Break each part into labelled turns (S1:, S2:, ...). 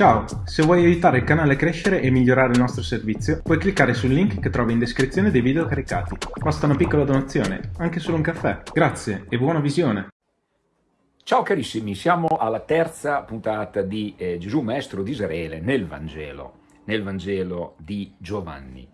S1: Ciao, se vuoi aiutare il canale a crescere e migliorare il nostro servizio, puoi cliccare sul link che trovi in descrizione dei video caricati. Basta una piccola donazione, anche solo un caffè. Grazie e buona visione!
S2: Ciao carissimi, siamo alla terza puntata di eh, Gesù Maestro di Israele nel Vangelo, nel Vangelo di Giovanni.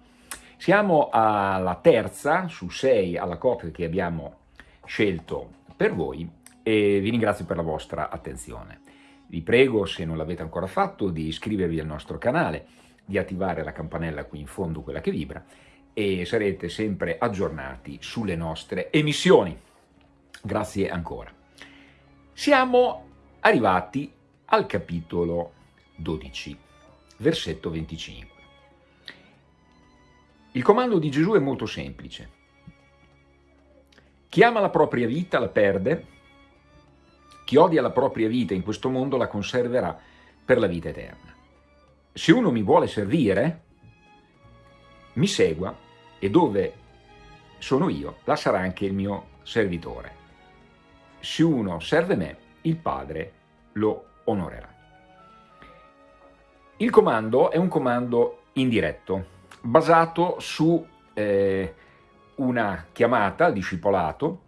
S2: Siamo alla terza su sei alla coppia che abbiamo scelto per voi e vi ringrazio per la vostra attenzione. Vi prego, se non l'avete ancora fatto, di iscrivervi al nostro canale, di attivare la campanella qui in fondo, quella che vibra, e sarete sempre aggiornati sulle nostre emissioni. Grazie ancora. Siamo arrivati al capitolo 12, versetto 25. Il comando di Gesù è molto semplice. Chi ama la propria vita la perde, chi odia la propria vita in questo mondo la conserverà per la vita eterna. Se uno mi vuole servire, mi segua e dove sono io, là sarà anche il mio servitore. Se uno serve me, il Padre lo onorerà. Il comando è un comando indiretto, basato su eh, una chiamata al discepolato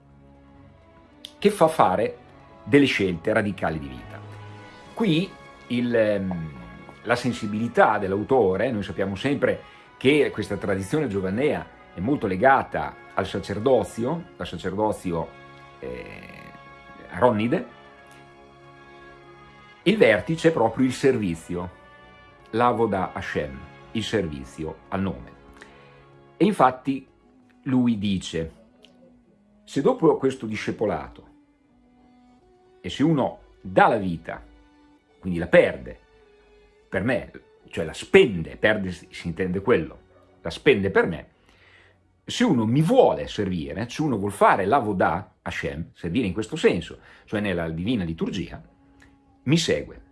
S2: che fa fare delle scelte radicali di vita. Qui il, ehm, la sensibilità dell'autore, noi sappiamo sempre che questa tradizione giovanea è molto legata al sacerdozio, al sacerdozio eh, aronnide, il vertice è proprio il servizio, l'avoda Hashem, il servizio al nome. E infatti lui dice, se dopo questo discepolato e se uno dà la vita, quindi la perde, per me, cioè la spende, perde si intende quello, la spende per me, se uno mi vuole servire, se uno vuole fare l'avodah Hashem, servire in questo senso, cioè nella divina liturgia, mi segue.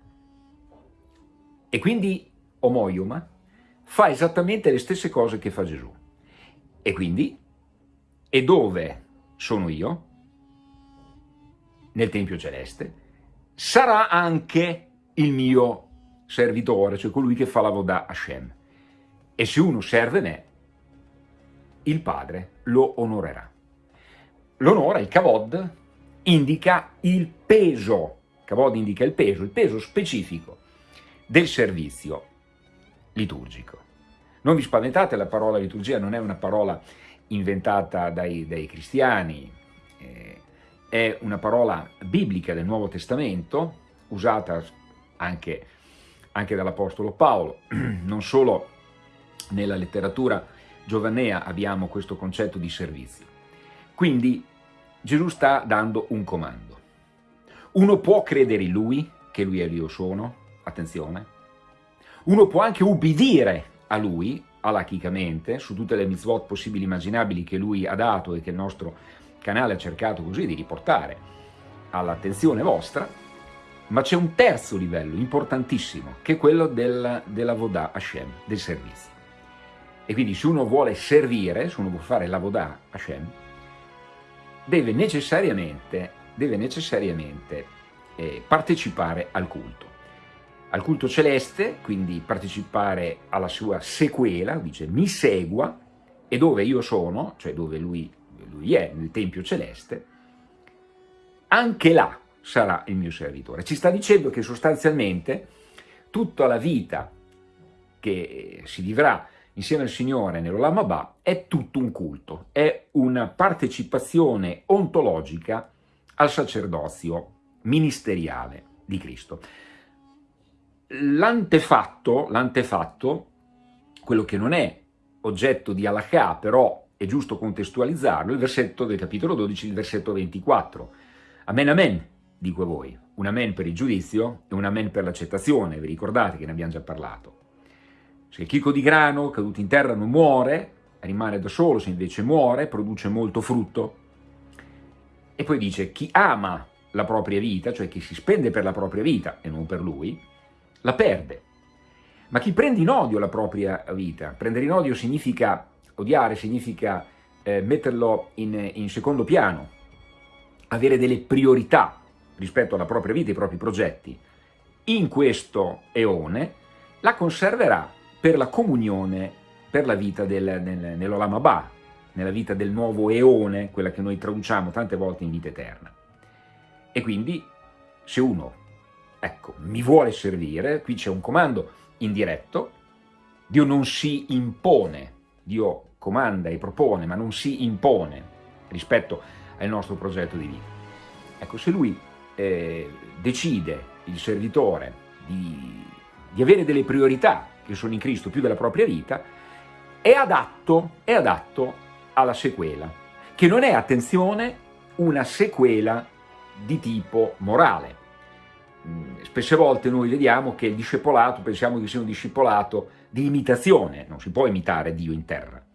S2: E quindi Omoioma fa esattamente le stesse cose che fa Gesù. E quindi, e dove sono io? Nel Tempio Celeste, sarà anche il mio servitore, cioè colui che fa la voda Hashem. E se uno serve me, il Padre lo onorerà. L'onore, il kavod, indica il peso, kavod indica il peso, il peso specifico del servizio liturgico. Non vi spaventate, la parola liturgia non è una parola inventata dai, dai cristiani, eh, è una parola biblica del Nuovo Testamento, usata anche, anche dall'Apostolo Paolo, non solo nella letteratura giovanea abbiamo questo concetto di servizio. Quindi Gesù sta dando un comando. Uno può credere in Lui, che Lui è Dio sono, attenzione, uno può anche ubbidire a Lui, alachicamente, su tutte le mitzvot possibili e immaginabili che Lui ha dato e che il nostro canale ha cercato così di riportare all'attenzione vostra, ma c'è un terzo livello importantissimo, che è quello del, della Vodà Hashem, del servizio. E quindi se uno vuole servire, se uno vuole fare la Vodà Hashem, deve necessariamente, deve necessariamente eh, partecipare al culto. Al culto celeste, quindi partecipare alla sua sequela, dice mi segua, e dove io sono, cioè dove lui lui è nel Tempio Celeste, anche là sarà il mio servitore. Ci sta dicendo che sostanzialmente tutta la vita che si vivrà insieme al Signore nell'Olam Abba è tutto un culto, è una partecipazione ontologica al sacerdozio ministeriale di Cristo. L'antefatto, quello che non è oggetto di halakha, però è giusto contestualizzarlo, il versetto del capitolo 12, il versetto 24. Amen, amen, dico a voi, un amen per il giudizio e un amen per l'accettazione, vi ricordate che ne abbiamo già parlato. Se il chicco di grano caduto in terra non muore, rimane da solo, se invece muore, produce molto frutto. E poi dice, chi ama la propria vita, cioè chi si spende per la propria vita e non per lui, la perde. Ma chi prende in odio la propria vita, prendere in odio significa odiare significa eh, metterlo in, in secondo piano, avere delle priorità rispetto alla propria vita ai propri progetti. in questo eone la conserverà per la comunione, per la vita del, nel, nell'Olam Abba, nella vita del nuovo eone, quella che noi traduciamo tante volte in vita eterna. E quindi se uno, ecco, mi vuole servire, qui c'è un comando indiretto, Dio non si impone, Dio comanda e propone, ma non si impone rispetto al nostro progetto di vita. Ecco, se lui eh, decide, il servitore, di, di avere delle priorità che sono in Cristo più della propria vita, è adatto, è adatto alla sequela, che non è, attenzione, una sequela di tipo morale. Mm, spesse volte noi vediamo che il discepolato, pensiamo che sia un discepolato di imitazione, non si può imitare Dio in terra.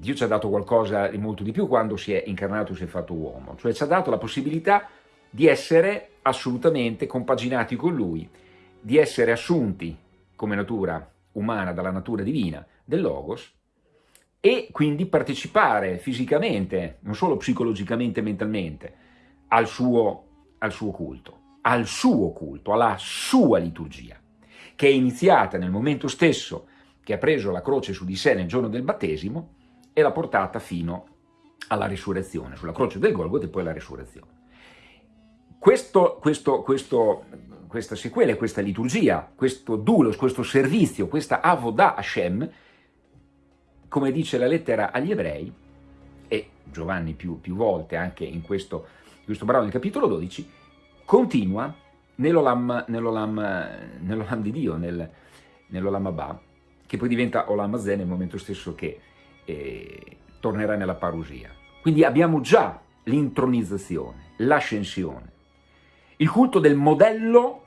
S2: Dio ci ha dato qualcosa di molto di più quando si è incarnato si è fatto uomo, cioè ci ha dato la possibilità di essere assolutamente compaginati con Lui, di essere assunti come natura umana dalla natura divina del Logos e quindi partecipare fisicamente, non solo psicologicamente e mentalmente, al suo, al suo culto, al suo culto, alla sua liturgia, che è iniziata nel momento stesso che ha preso la croce su di sé nel giorno del battesimo e l'ha portata fino alla risurrezione, sulla croce del Golgotha e poi alla risurrezione. Questo, questo, questo, questa sequela, questa liturgia, questo dulos, questo servizio, questa avodah Hashem, come dice la lettera agli ebrei, e Giovanni più, più volte anche in questo, questo brano del capitolo 12, continua nell'Olam nell nell di Dio, nel, nell'Olam Abba, che poi diventa Olam Azeh nel momento stesso che eh, tornerà nella parusia. Quindi abbiamo già l'intronizzazione, l'ascensione, il culto del modello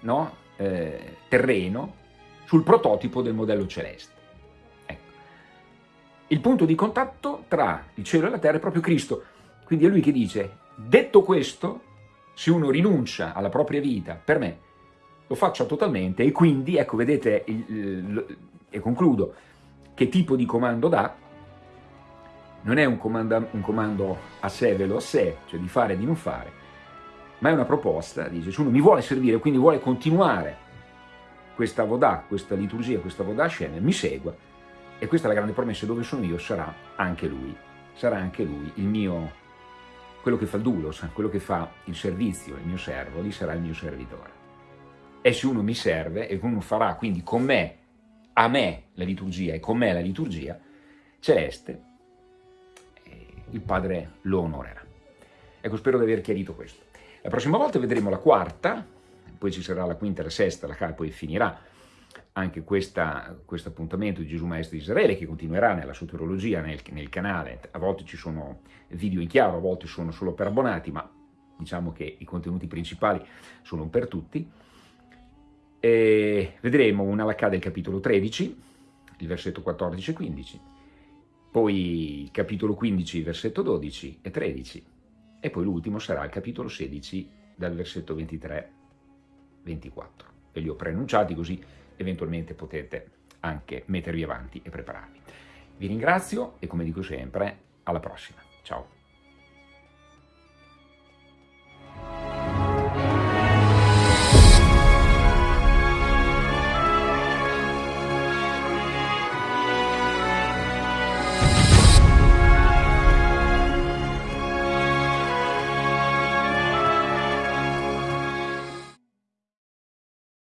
S2: no, eh, terreno sul prototipo del modello celeste. Ecco. Il punto di contatto tra il cielo e la terra è proprio Cristo. Quindi è lui che dice, detto questo, se uno rinuncia alla propria vita per me, lo faccia totalmente e quindi, ecco, vedete, il, il, e concludo, che tipo di comando dà? Non è un comando, un comando a sé, velo a sé, cioè di fare e di non fare, ma è una proposta, dice, uno mi vuole servire, quindi vuole continuare questa Vodà, questa liturgia, questa Vodà Hashem, mi segua, e questa è la grande promessa, dove sono io sarà anche lui, sarà anche lui il mio, quello che fa il dulos, quello che fa il servizio, il mio servo, lì sarà il mio servitore. E se uno mi serve, e uno farà quindi con me, a me la liturgia, e con me la liturgia celeste, il Padre lo onorerà. Ecco, spero di aver chiarito questo. La prossima volta vedremo la quarta, poi ci sarà la quinta la sesta, la poi finirà anche questo appuntamento di Gesù Maestro di Israele che continuerà nella soterologia nel, nel, canale, a volte ci sono video in chiaro, a volte sono solo per abbonati, ma diciamo che i contenuti principali sono per tutti. E vedremo una Lacà del capitolo 13, il versetto 14 e 15, poi capitolo 15, versetto 12 e 13, e poi l'ultimo sarà il capitolo 16 dal versetto 23 24 e li ho preannunciati così eventualmente potete anche mettervi avanti e prepararvi. Vi ringrazio e come dico sempre alla prossima, ciao!